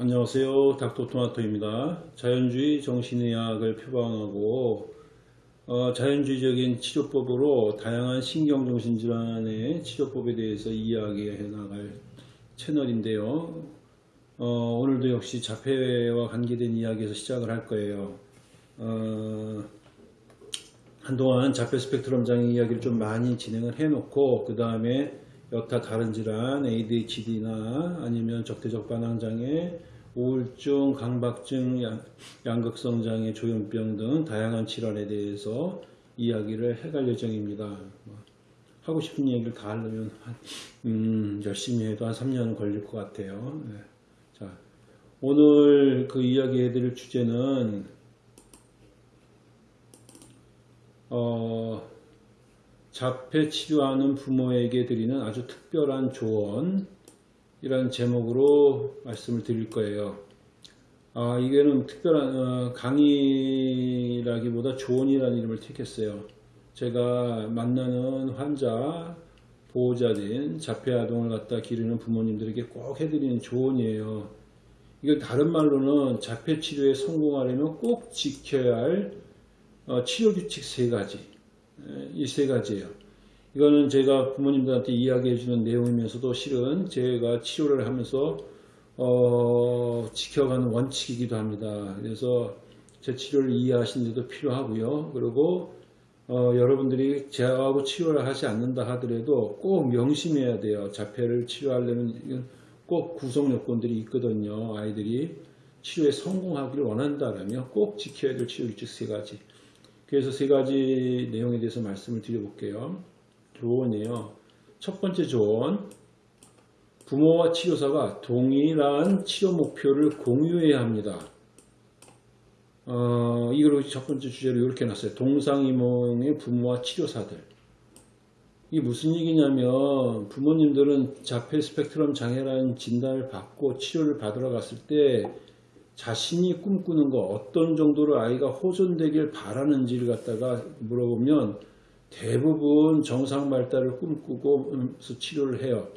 안녕하세요. 닥터토마토입니다. 자연주의 정신의학을 표방하고 어, 자연주의적인 치료법으로 다양한 신경정신질환의 치료법에 대해서 이야기해 나갈 채널인데요. 어, 오늘도 역시 자폐와 관계된 이야기에서 시작을 할 거예요. 어, 한동안 자폐 스펙트럼 장애 이야기를 좀 많이 진행을 해놓고 그 다음에 여타 다른 질환 ADHD나 아니면 적대적 반항 장애, 우울증, 강박증, 양극성 장애, 조현병 등 다양한 질환에 대해서 이야기를 해갈 예정입니다. 뭐, 하고 싶은 얘기를 다 하려면 한, 음, 열심히 해도 한 3년은 걸릴 것 같아요. 네. 자, 오늘 그 이야기 해드릴 주제는 어, 자폐 치료하는 부모에게 드리는 아주 특별한 조언 이라는 제목으로 말씀을 드릴 거예요. 아, 이게는 특별한 어, 강의라기보다 조언이라는 이름을 택했어요. 제가 만나는 환자, 보호자진, 자폐 아동을 갖다 기르는 부모님들에게 꼭 해드리는 조언이에요. 이걸 다른 말로는 자폐 치료에 성공하려면 꼭 지켜야 할 어, 치료 규칙 세 가지. 이 세 가지예요. 이거는 제가 부모님들한테 이야기해 주는 내용이면서도 실은 제가 치료를 하면서 어, 지켜가는 원칙이기도 합니다. 그래서 제 치료를 이해하시는 데도 필요하고요. 그리고 어, 여러분들이 제하고 치료를 하지 않는다 하더라도 꼭 명심해야 돼요. 자폐를 치료하려면 꼭 구성 요건들이 있거든요. 아이들이 치료에 성공하기를 원한다면 꼭 지켜야 될 치료 규칙 세 가지. 그래서 세 가지 내용에 대해서 말씀을 드려볼게요. 조언이에요. 첫 번째 조언. 부모와 치료사가 동일한 치료 목표를 공유해야 합니다. 어, 이걸 첫 번째 주제로 이렇게 놨어요. 동상이몽의 부모와 치료사들. 이게 무슨 얘기냐면 부모님들은 자폐 스펙트럼 장애라는 진단을 받고 치료를 받으러 갔을 때 자신이 꿈꾸는 거 어떤 정도로 아이가 호전되길 바라는지를 갖다가 물어보면 대부분 정상 발달을 꿈꾸고 치료를 해요.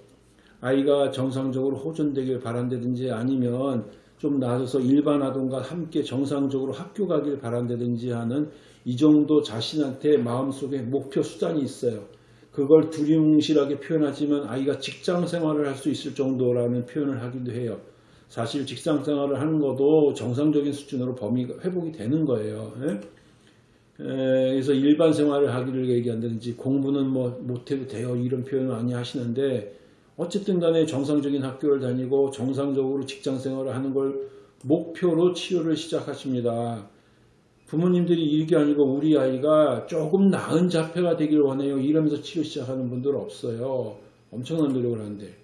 아이가 정상적으로 호전되길 바란다든지 아니면 좀 나아져서 일반 아동과 함께 정상적으로 학교 가길 바란다든지 하는 이 정도 자신한테 마음속에 목표 수단이 있어요. 그걸 두리뭉실하게 표현하지만 아이가 직장 생활을 할 수 있을 정도라는 표현을 하기도 해요. 사실 직장 생활을 하는 것도 정상적인 수준으로 범위가 회복이 되는 거예요. 에? 에, 그래서 일반 생활을 하기를 얘기한다든지 공부는 뭐 못해도 돼요 이런 표현을 많이 하시는데 어쨌든 간에 정상적인 학교를 다니고 정상적으로 직장 생활을 하는 걸 목표로 치료를 시작하십니다. 부모님들이 이게 아니고 우리 아이가 조금 나은 자폐가 되길 원해요 이러면서 치료 시작하는 분들 없어요. 엄청난 노력을 하는데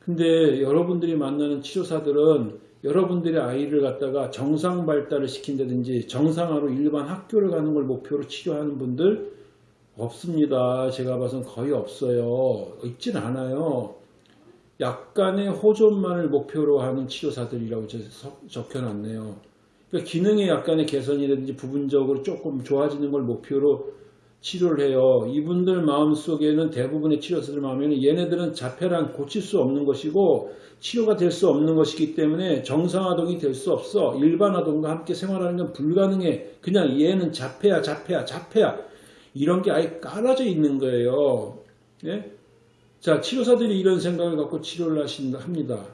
근데 여러분들이 만나는 치료사들은 여러분들의 아이를 갖다가 정상 발달을 시킨다든지 정상화로 일반 학교를 가는 걸 목표로 치료하는 분들 없습니다. 제가 봐선 거의 없어요. 있진 않아요. 약간의 호전만을 목표로 하는 치료사들이라고 적혀놨네요. 그러니까 기능의 약간의 개선이라든지 부분적으로 조금 좋아지는 걸 목표로 치료를 해요. 이분들 마음속에는 대부분의 치료사들 마음에는 얘네들은 자폐란 고칠 수 없는 것이고 치료가 될 수 없는 것이기 때문에 정상아동이 될 수 없어. 일반 아동과 함께 생활하는 건 불가능해. 그냥 얘는 자폐야 자폐야 자폐야. 이런 게 아예 깔아져 있는 거예요. 예? 자 치료사들이 이런 생각을 갖고 치료를 하신다 합니다.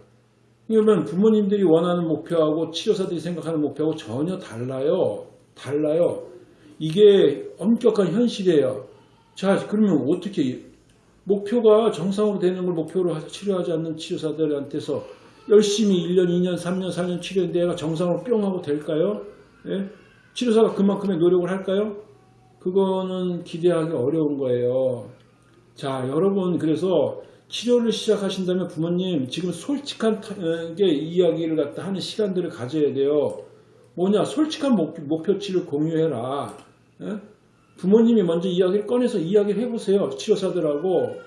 그러면 부모님들이 원하는 목표하고 치료사들이 생각하는 목표하고 전혀 달라요. 달라요. 이게 엄격한 현실이에요. 자, 그러면 어떻게 목표가 정상으로 되는 걸 목표로 치료하지 않는 치료사들한테서 열심히 1년, 2년, 3년, 4년 치료했는데 얘가 정상으로 뿅 하고 될까요? 예? 치료사가 그만큼의 노력을 할까요? 그거는 기대하기 어려운 거예요. 자, 여러분 그래서 치료를 시작하신다면 부모님 지금 솔직하게 이야기를 갖다 하는 시간들을 가져야 돼요. 뭐냐 솔직한 목표치를 공유해라. 예? 부모님이 먼저 이야기를 꺼내서 이야기를 해보세요. 치료사들하고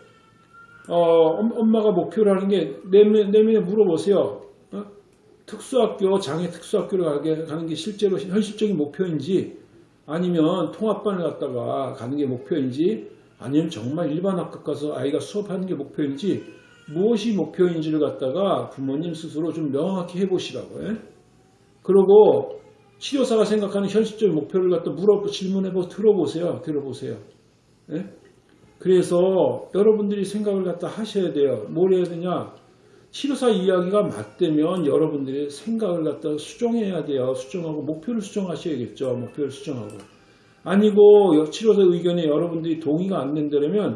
어, 엄마가 목표를 하는 게 내면, 내면에 물어보세요. 어? 특수학교, 장애 특수학교를 가게, 가는 게 실제로 현실적인 목표인지 아니면 통합반을 갔다가 가는 게 목표인지 아니면 정말 일반 학교 가서 아이가 수업하는 게 목표인지 무엇이 목표인지를 갖다가 부모님 스스로 좀 명확히 해보시라고 요 그리고 치료사가 생각하는 현실적인 목표를 갖다 물어 질문해보 들어보세요. 들어보세요. 예? 그래서 여러분들이 생각을 갖다 하셔야 돼요. 뭘 해야 되냐? 치료사 이야기가 맞대면 여러분들이 생각을 갖다 수정해야 돼요. 수정하고 목표를 수정하셔야겠죠. 목표를 수정하고. 아니고 치료사 의견에 여러분들이 동의가 안 된다면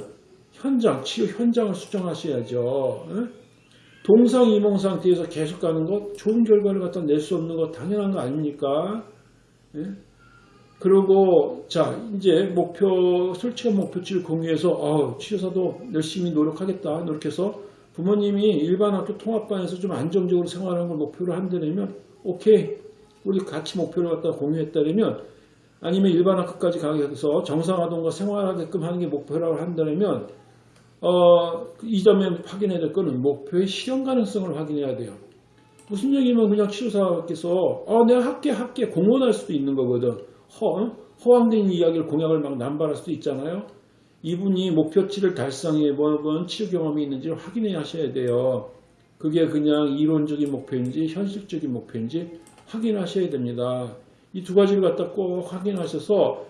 현장, 치료 현장을 수정하셔야죠. 예? 동상이몽 상태에서 계속 가는 것 좋은 결과를 갖다 낼 수 없는 것 당연한 거 아닙니까? 예? 그리고 자 이제 목표 솔직한 목표치를 공유해서 어, 치료사도 열심히 노력하겠다 노력해서 부모님이 일반 학교 통합반에서 좀 안정적으로 생활하는 걸 목표로 한다면 오케이 우리 같이 목표를 갖다 공유했다면 아니면 일반 학교까지 가서 정상아동과 생활하게끔 하는 게 목표라고 한다면 어, 이 점에 확인해야 될 거는 목표의 실현 가능성을 확인해야 돼요. 무슨 얘기면 그냥 치료사께서 어, 내가 할게 할게 공언할 수도 있는 거거든. 허, 허황된 이야기를 공약을 막 남발할 수도 있잖아요. 이분이 목표치를 달성해 본 치료 경험이 있는지를 확인해 하셔야 돼요. 그게 그냥 이론적인 목표인지 현실적인 목표인지 확인하셔야 됩니다. 이 두 가지를 갖다 꼭 확인하셔서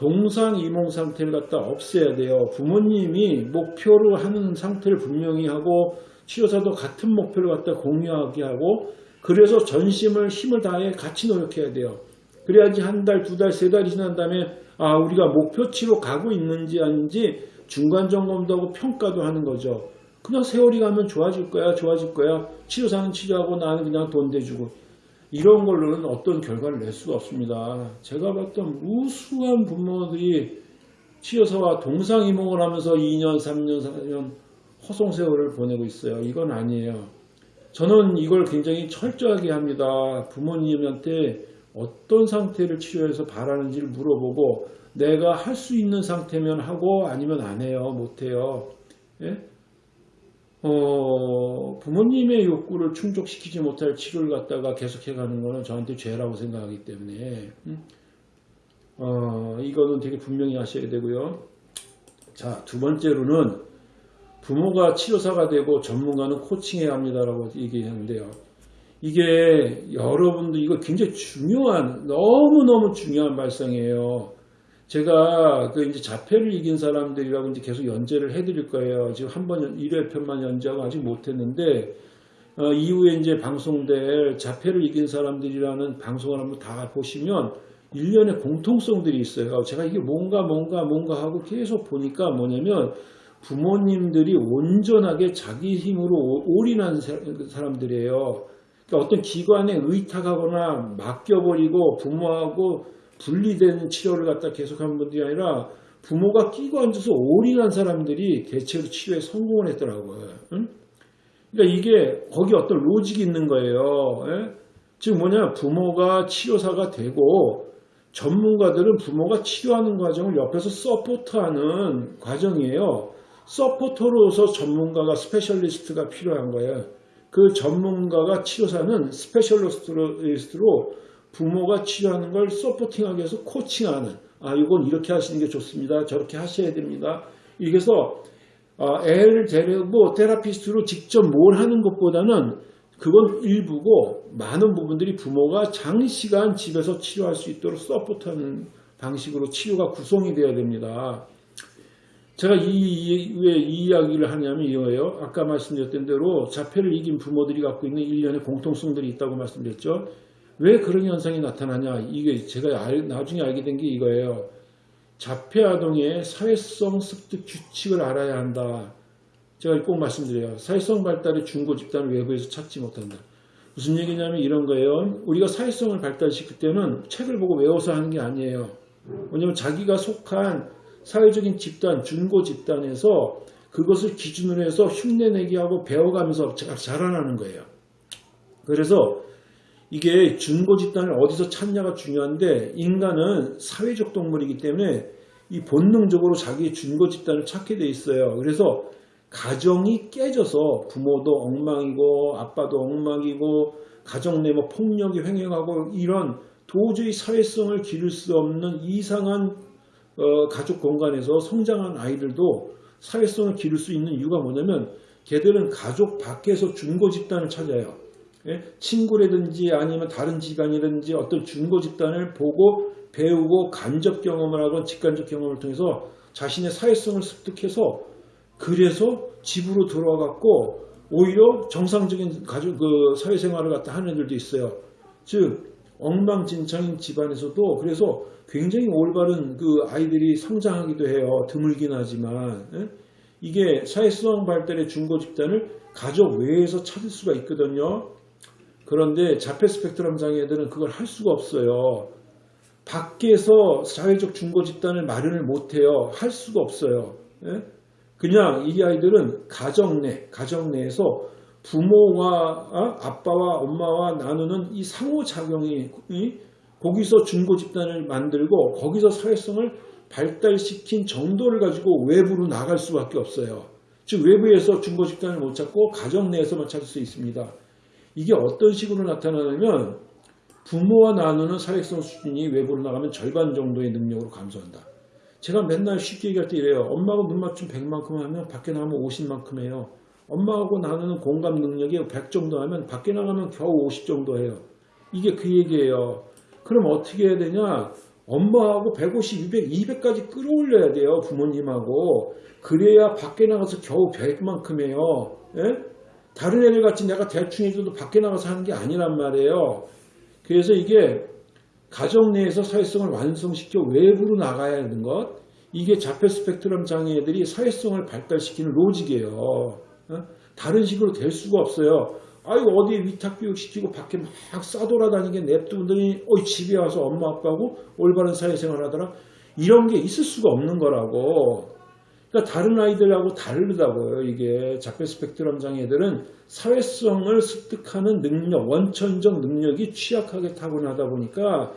동상이몽 상태를 갖다 없애야 돼요. 부모님이 목표로 하는 상태를 분명히 하고 치료사도 같은 목표를 갖다 공유하게 하고 그래서 전심을 힘을 다해 같이 노력해야 돼요. 그래야지 한 달, 두 달, 세 달이 지난 다음에 아 우리가 목표치로 가고 있는지 아닌지 중간 점검도 하고 평가도 하는 거죠. 그냥 세월이 가면 좋아질 거야, 좋아질 거야. 치료사는 치료하고 나는 그냥 돈 대주고. 이런 걸로는 어떤 결과를 낼 수가 없습니다. 제가 봤던 무수한 부모들이 치여서와 동상이몽을 하면서 2년, 3년, 4년 허송세월을 보내고 있어요. 이건 아니에요. 저는 이걸 굉장히 철저하게 합니다. 부모님한테 어떤 상태를 치료해서 바라는지를 물어보고 내가 할 수 있는 상태면 하고 아니면 안 해요. 못 해요. 예? 어, 부모님의 욕구를 충족시키지 못할 치료를 갖다가 계속해 가는 것은 저한테 죄라고 생각하기 때문에 음? 어, 이거는 되게 분명히 하셔야 되고요. 자, 두 번째로는 부모가 치료사가 되고 전문가는 코칭해야 합니다라고 얘기했는데요. 이게 여러분들 이거 굉장히 중요한 너무너무 중요한 발상이에요. 제가 그 이제 자폐를 이긴 사람들이라고 이제 계속 연재를 해드릴 거예요. 지금 한 번 1회 편만 연재하고 아직 못했는데 어, 이후에 이제 방송될 자폐를 이긴 사람들이라는 방송을 한번 다 보시면 일련의 공통성들이 있어요. 제가 이게 뭔가 뭔가 뭔가 하고 계속 보니까 뭐냐면 부모님들이 온전하게 자기 힘으로 올인한 사람들이에요. 그러니까 어떤 기관에 의탁하거나 맡겨버리고 부모하고 분리된 치료를 갖다 계속한 분들이 아니라 부모가 끼고 앉아서 올인한 사람들이 대체로 치료에 성공을 했더라고요. 응? 그러니까 이게 거기 어떤 로직이 있는 거예요. 예? 즉 뭐냐 부모가 치료사가 되고 전문가들은 부모가 치료하는 과정을 옆에서 support하는 과정이에요. supporter로서 전문가가 specialist가 필요한 거예요. 그 전문가가 치료사는 specialist로 부모가 치료하는 걸 supporting하기 위해서 coaching하는 아 이건 이렇게 하시는 게 좋습니다. 저렇게 하셔야 됩니다. 이래서 아, 애를 데리고 테라피스트로 직접 뭘 하는 것보다는 그건 일부고 많은 부분들이 부모가 장시간 집에서 치료할 수 있도록 서포트하는 방식으로 치료가 구성이 되어야 됩니다. 제가 이, 왜 이 이야기를 하냐면 이거예요. 아까 말씀드렸던 대로 자폐를 이긴 부모들이 갖고 있는 일련의 공통성들이 있다고 말씀드렸죠. 왜 그런 현상이 나타나냐 이게 제가 알, 나중에 알게 된 게 이거예요. 자폐 아동의 사회성 습득 규칙을 알아야 한다. 제가 꼭 말씀드려요. 사회성 발달의 중고 집단을 외부에서 찾지 못한다. 무슨 얘기냐면 이런 거예요. 우리가 사회성을 발달시킬 때는 책을 보고 외워서 하는 게 아니에요. 왜냐하면 자기가 속한 사회적인 집단, 중고 집단에서 그것을 기준으로 해서 흉내내기 하고 배워가면서 자라나는 거예요. 그래서 이게 준고 집단을 어디서 찾냐가 중요한데 인간은 사회적 동물이기 때문에 이 본능적으로 자기의 준고 집단을 찾게 돼 있어요. 그래서 가정이 깨져서 부모도 엉망이고 아빠도 엉망이고 가정 내 뭐 폭력이 횡행하고 이런 도저히 사회성을 기를 수 없는 이상한 어, 가족 공간에서 성장한 아이들도 사회성을 기를 수 있는 이유가 뭐냐면 걔들은 가족 밖에서 중고 집단을 찾아요. 예? 친구라든지 아니면 다른 집안이라든지 어떤 중고 집단을 보고 배우고 간접 경험을 하건 직간접 경험을 통해서 자신의 사회성을 습득해서 그래서 집으로 갖고 오히려 정상적인 가족 그 사회생활을 갖다 하는 애들도 있어요. 즉 엉망진창인 집안에서도 그래서 굉장히 올바른 그 아이들이 성장하기도 해요. 드물긴 하지만 예? 이게 사회성 발달의 중고 집단을 가족 외에서 찾을 수가 있거든요. 그런데 자폐 스펙트럼 장애들은 그걸 할 수가 없어요. 밖에서 사회적 중고 집단을 마련을 못해요. 할 수가 없어요. 예? 그냥 이 아이들은 가정 내, 가정 내에서 부모와 어? 아빠와 엄마와 나누는 이 상호작용이 거기서 중고 집단을 만들고 거기서 사회성을 발달시킨 정도를 가지고 외부로 나갈 수밖에 없어요. 즉 외부에서 중고 집단을 못 찾고 가정 내에서만 찾을 수 있습니다. 이게 어떤 식으로 나타나냐면 부모와 나누는 사회성 수준이 외부로 나가면 절반 정도의 능력으로 감소한다. 제가 맨날 쉽게 얘기할 때 이래요. 엄마하고 눈 맞춤 100만큼 하면 밖에 나가면 50만큼 해요. 엄마하고 나누는 공감 능력이 100 정도 하면 밖에 나가면 겨우 50 정도 해요. 이게 그 얘기예요. 그럼 어떻게 해야 되냐? 엄마하고 150, 200, 200까지 끌어올려야 돼요. 부모님하고. 그래야 밖에 나가서 겨우 100만큼 해요. 예? 다른 애들 같이 내가 대충 해줘도 밖에 나가서 하는 게 아니란 말이에요. 그래서 이게 가정 내에서 사회성을 완성시켜 외부로 나가야 하는 것. 이게 자폐 스펙트럼 장애들이 사회성을 발달시키는 로직이에요. 어? 다른 식으로 될 수가 없어요. 아이고 어디 위탁교육 시키고 밖에 막 싸돌아다니게 냅두더니 어 집에 와서 엄마 아빠하고 올바른 사회생활 하더라. 이런 게 있을 수가 없는 거라고. 그러니까 다른 아이들하고 다르다고요. 이게 자폐 스펙트럼 장애들은 사회성을 습득하는 능력, 원천적 능력이 취약하게 타고나다 보니까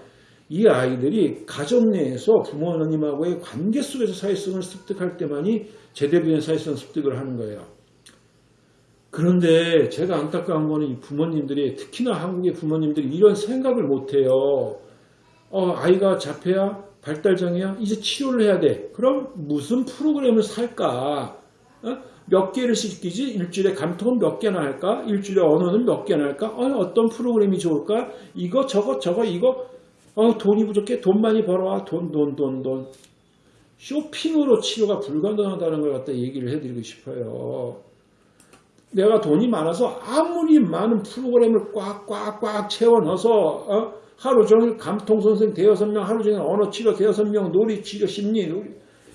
이 아이들이 가정 내에서 부모님하고의 관계 속에서 사회성을 습득할 때만이 제대로 된 사회성 습득을 하는 거예요. 그런데 제가 안타까운 거는 이 부모님들이 특히나 한국의 부모님들이 이런 생각을 못해요. 어, 아이가 자폐야? 발달장애야? 이제 치료를 해야 돼. 그럼 무슨 프로그램을 살까? 어? 몇 개를 시키지? 일주일에 감통은 몇 개나 할까? 일주일에 언어는 몇 개나 할까? 어, 떤 프로그램이 좋을까? 이거 저거 저거 이거 어, 돈이 부족해? 돈 많이 벌어와. 돈 돈, 돈, 돈. 쇼핑으로 치료가 불가능하다는 걸 갖다 얘기를 해드리고 싶어요. 내가 돈이 많아서 아무리 많은 프로그램을 꽉꽉꽉 채워 넣어서 어? 하루 종일 감통 선생 대여섯 명, 하루 종일 언어 치료 대여섯 명, 놀이 치료 심리 놀이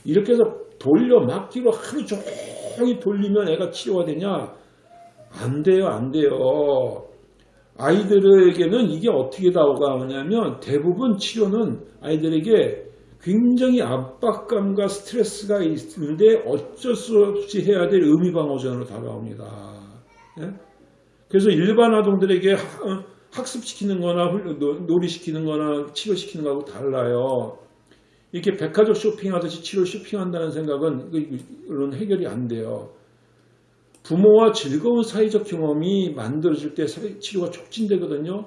이렇게 해서 돌려 막기로 하루 종일 돌리면 애가 치료가 되냐? 안 돼요, 안 돼요. 아이들에게는 이게 어떻게 다가오냐면 대부분 치료는 아이들에게 굉장히 압박감과 스트레스가 있는데 어쩔 수 없이 해야 될 의미방어전으로 다가옵니다. 예? 그래서 일반 아동들에게 어, 학습시키는 거나 놀이시키는 거나 치료시키는 거하고 달라요. 이렇게 백화점 쇼핑하듯이 치료 쇼핑한다는 생각은 이런 해결이 안 돼요. 부모와 즐거운 사회적 경험이 만들어질 때 치료가 촉진되거든요.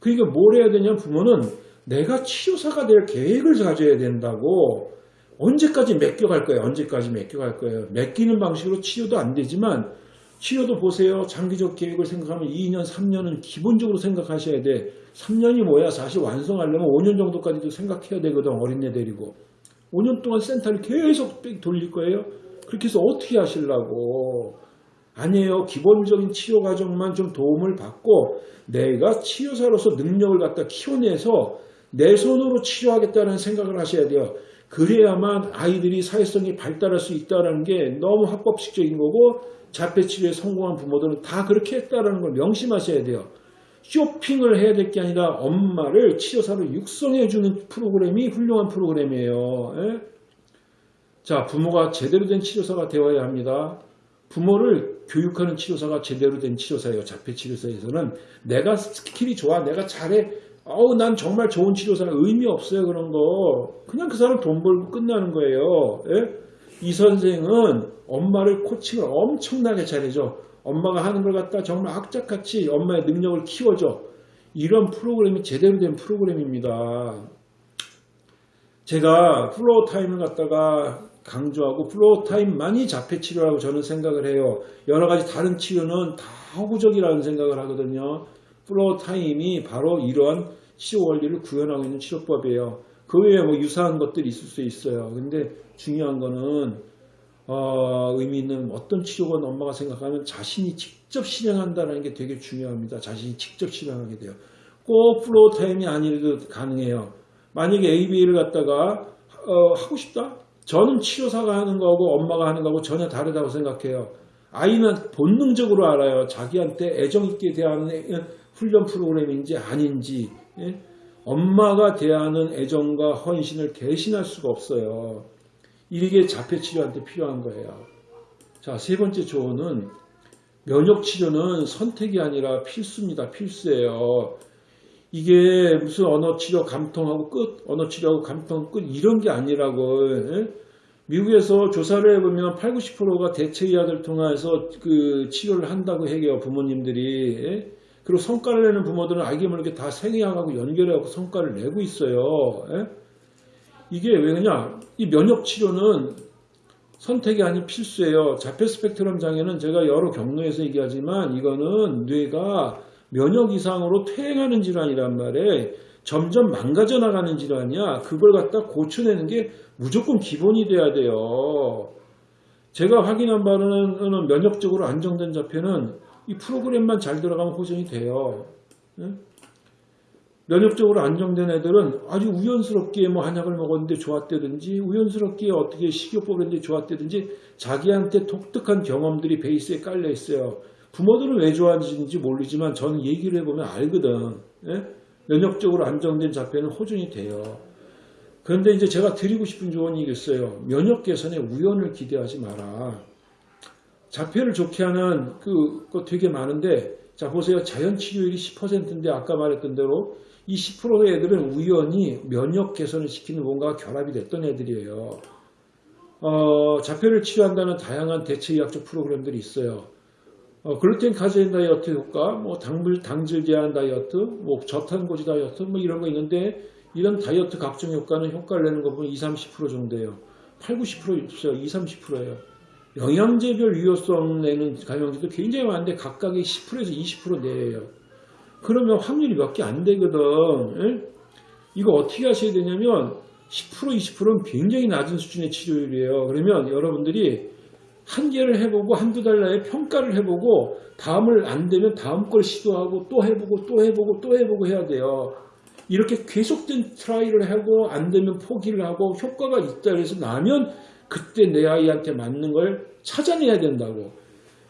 그러니까 뭘 해야 되냐 부모는 내가 치료사가 될 계획을 가져야 된다고 언제까지 맡겨갈 거예요. 언제까지 맡겨갈 거예요. 맡기는 방식으로 치료도 안 되지만 치료도 보세요. 장기적 계획을 생각하면 2년, 3년은 기본적으로 생각하셔야 돼. 3년이 뭐야? 사실 완성하려면 5년 정도까지도 생각해야 되거든. 어린애 데리고. 5년 동안 센터를 계속 돌릴 거예요. 그렇게 해서 어떻게 하시려고. 아니에요. 기본적인 치료 과정만 좀 도움을 받고 내가 치료사로서 능력을 갖다 키워내서 내 손으로 치료하겠다는 생각을 하셔야 돼요. 그래야만 아이들이 사회성이 발달할 수 있다는 게 너무 합법식적인 거고 자폐치료에 성공한 부모들은 다 그렇게 했다는 걸 명심하셔야 돼요. 쇼핑을 해야 될 게 아니라 엄마를 치료사로 육성해주는 프로그램이 훌륭한 프로그램이에요. 에? 자, 부모가 제대로 된 치료사가 되어야 합니다. 부모를 교육하는 치료사가 제대로 된 치료사예요. 자폐치료사에서는 내가 skill이 좋아, 내가 잘해, 어우, 난 정말 좋은 치료사 의미 없어요, 그런 거. 그냥 그 사람 돈 벌고 끝나는 거예요. 예? 이 선생은 엄마를 coaching을 엄청나게 잘해줘. 엄마가 하는 걸 갖다 정말 악착같이 엄마의 능력을 키워줘. 이런 프로그램이 제대로 된 프로그램입니다. 제가 Floortime을 갖다가 강조하고 Floortime만이 자폐 치료라고 저는 생각을 해요. 여러 가지 다른 치료는 다 허구적이라는 생각을 하거든요. Floortime이 바로 이러한 치료 원리를 구현하고 있는 치료법이에요. 그 외에 뭐 유사한 것들이 있을 수 있어요. 근데 중요한 거는 어, 의미 있는 어떤 치료건 엄마가 생각하면 자신이 직접 실행한다는 게 되게 중요합니다. 자신이 직접 실행하게 돼요. 꼭 Floortime이 아니라도 가능해요. 만약에 ABA를 갖다가 어, 하고 싶다? 저는 치료사가 하는 거하고 엄마가 하는 거하고 전혀 다르다고 생각해요. 아이는 본능적으로 알아요. 자기한테 애정 있게 대하는 훈련 프로그램인지 아닌지. 예? 엄마가 대하는 애정과 헌신을 대신할 수가 없어요. 이게 자폐치료한테 필요한 거예요. 자, 세 번째 조언은 면역치료는 선택이 아니라 필수입니다. 필수예요. 이게 무슨 언어치료 감통하고 끝, 언어치료하고 감통 끝 이런 게 아니라고. 예? 미국에서 조사를 해보면 8, 90%가 대체의학을 통해서 그 치료를 한다고 해요. 부모님들이. 예? 그리고 성과를 내는 부모들은 알게 모르게 다 생의학하고 연결해갖고 성과를 내고 있어요. 예? 이게 왜 그러냐? 이 면역치료는 선택이 아닌 필수예요. 자폐 스펙트럼 장애는 제가 여러 경로에서 얘기하지만 이거는 뇌가 면역 이상으로 퇴행하는 질환이란 말에 점점 망가져 나가는 질환이야. 그걸 갖다 고쳐내는 게 무조건 기본이 돼야 돼요. 제가 확인한 바로는 면역적으로 안정된 자폐는 이 프로그램만 잘 들어가면 호전이 돼요. 응? 면역적으로 안정된 애들은 아주 우연스럽게 뭐 한약을 먹었는데 좋았다든지 우연스럽게 어떻게 식이요법을 했는데 좋았다든지 자기한테 독특한 경험들이 베이스에 깔려 있어요. 부모들은 왜 좋아하는지 모르지만 저는 얘기를 해보면 알거든. 예? 면역적으로 안정된 자폐는 호전이 돼요. 그런데 이제 제가 드리고 싶은 조언이 있어요. 면역 개선에 우연을 기대하지 마라. 자폐를 좋게 하는 그, 거 되게 많은데, 자, 보세요. 자연 치료율이 10%인데, 아까 말했던 대로 이 10%의 애들은 우연히 면역 개선을 시키는 뭔가 결합이 됐던 애들이에요. 어, 자폐를 치료한다는 다양한 대체의학적 프로그램들이 있어요. 어, 글루텐 카제인 다이어트 효과, 뭐 당물 당질 제한 다이어트, 뭐 저탄고지 다이어트, 뭐 이런 거 있는데 이런 다이어트 각종 효과는 효과를 내는 거 보면 20, 30% 정도예요. 8, 90% 없어요. 20, 30%예요. 영양제별 유효성 내는 감염제도 굉장히 많은데 각각이 10%에서 20% 내예요. 그러면 확률이 몇 개 안 되거든. 에? 이거 어떻게 하셔야 되냐면 10% 20%는 굉장히 낮은 수준의 치료율이에요. 그러면 여러분들이 한 개를 해보고 한두 달 내에 평가를 해보고 다음을 안 되면 다음 걸 시도하고 또 해보고 또 해보고 또 해보고 해야 돼요. 이렇게 계속된 try를 하고 안 되면 포기를 하고 효과가 있다 그래서 나면 그때 내 아이한테 맞는 걸 찾아내야 된다고.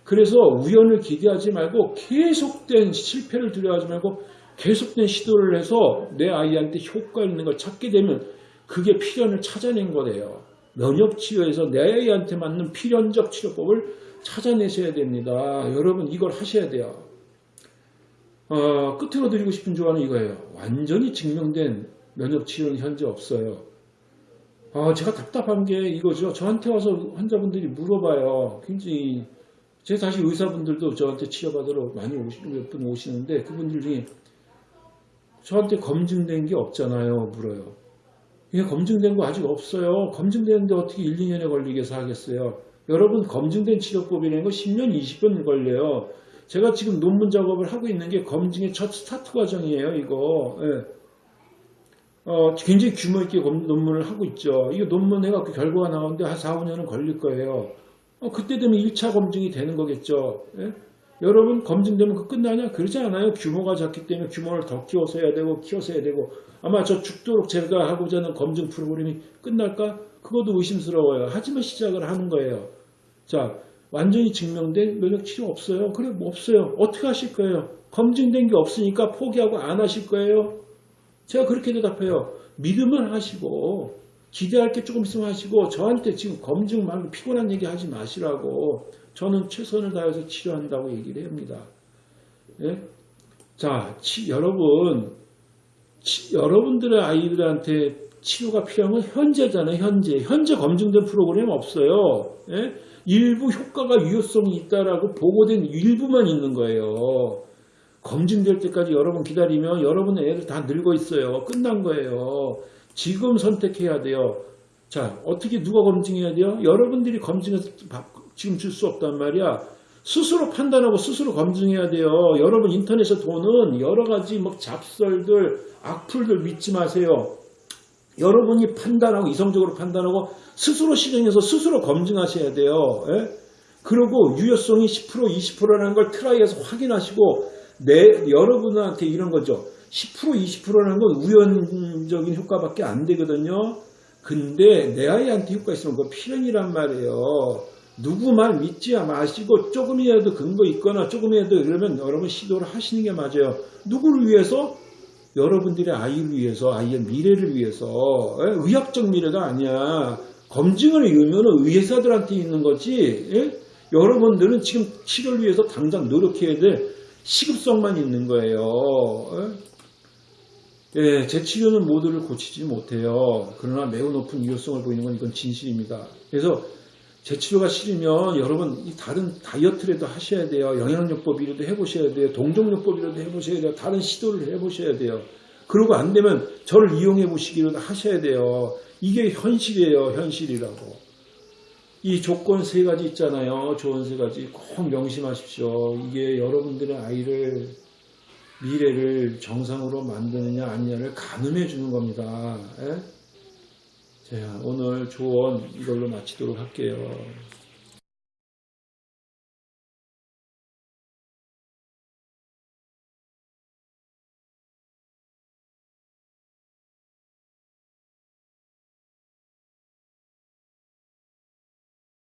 그래서 우연을 기대하지 말고 계속된 실패를 두려워하지 말고 계속된 시도를 해서 내 아이한테 효과 있는 걸 찾게 되면 그게 필연을 찾아낸 거래요. 면역치료에서 내 아이한테 맞는 필연적 치료법을 찾아내셔야 됩니다. 여러분 이걸 하셔야 돼요. 어, 끝으로 드리고 싶은 조언은 이거예요. 완전히 증명된 면역치료는 현재 없어요. 아, 제가 답답한 게 이거죠. 저한테 와서 환자분들이 물어봐요. 굉장히 제 사실 의사분들도 저한테 치료받으러 많이 오시, 몇분 오시는데 그분들 중에 저한테 검증된 게 없잖아요. 물어요. 이게 검증된 거 아직 없어요. 검증되는데 어떻게 1, 2년에 걸리겠어 하겠어요. 여러분 검증된 치료법이라는 거 10년, 20년 걸려요. 제가 지금 논문 작업을 하고 있는 게 검증의 첫 스타트 과정이에요. 이거. 예. 어, 굉장히 규모 있게 논문을 하고 있죠. 이거 논문 해갖고 결과가 나오는데 한 4, 5년은 걸릴 거예요. 어, 그때 되면 1차 검증이 되는 거겠죠. 예? 여러분 검증되면 그 끝나냐? 그러지 않아요. 규모가 작기 때문에 규모를 더 키워서 해야 되고 키워서 해야 되고 아마 저 죽도록 제가 하고자 하는 검증 프로그램이 끝날까? 그것도 의심스러워요. 하지만 시작을 하는 거예요. 자, 완전히 증명된 면역 치료 없어요. 그래, 뭐 없어요. 어떻게 하실 거예요? 검증된 게 없으니까 포기하고 안 하실 거예요. 제가 그렇게 대답해요. 믿음을 하시고 기대할 게 조금 있으면 하시고 저한테 지금 검증 말고 피곤한 얘기 하지 마시라고 저는 최선을 다해서 치료한다고 얘기를 합니다. 예? 자, 치, 여러분, 치, 여러분들의 아이들한테 치료가 필요한 건 현재잖아요. 현재. 현재 검증된 프로그램 없어요. 예? 일부 효과가 유효성이 있다라고 보고된 일부만 있는 거예요. 검증될 때까지 여러분 기다리면 여러분의 애들 다 늙어 있어요. 끝난 거예요. 지금 선택해야 돼요. 자, 어떻게 누가 검증해야 돼요? 여러분들이 검증해서 바- 지금 줄 수 없단 말이야. 스스로 판단하고 스스로 검증해야 돼요. 여러분 인터넷에 보는 여러 가지 뭐 잡설들, 악플들 믿지 마세요. 여러분이 판단하고 이성적으로 판단하고 스스로 실행해서 스스로 검증하셔야 돼요. 예? 그리고 유효성이 10% 20%라는 걸 트라이해서 확인하시고 내 여러분한테 이런 거죠. 10% 20%라는 건 우연적인 효과밖에 안 되거든요. 근데 내 아이한테 효과 있으면 그거 필연이란 말이에요. 누구 말 믿지 마시고 조금이라도 근거 있거나 조금이라도 이러면 여러분 시도를 하시는 게 맞아요. 누구를 위해서? 여러분들의 아이를 위해서, 아이의 미래를 위해서, 예? 의학적 미래가 아니야. 검증을 의무는 의사들한테 있는 거지. 예? 여러분들은 지금 치료를 위해서 당장 노력해야 될 시급성만 있는 거예요. 예? 예, 제 치료는 모두를 고치지 못해요. 그러나 매우 높은 유효성을 보이는 건 이건 진실입니다. 그래서 제 치료가 싫으면 여러분 이 다른 다이어트라도 하셔야 돼요. 영양요법이라도 해보셔야 돼요. 동종요법이라도 해보셔야 돼요. 다른 시도를 해보셔야 돼요. 그러고 안 되면 저를 이용해 보시기라도 하셔야 돼요. 이게 현실이에요. 현실이라고. 이 조건 세 가지 있잖아요. 조언 세 가지 꼭 명심하십시오. 이게 여러분들의 아이를 미래를 정상으로 만드느냐 아니냐를 가늠해 주는 겁니다. 예? 자, 오늘 조언 이걸로 마치도록 할게요.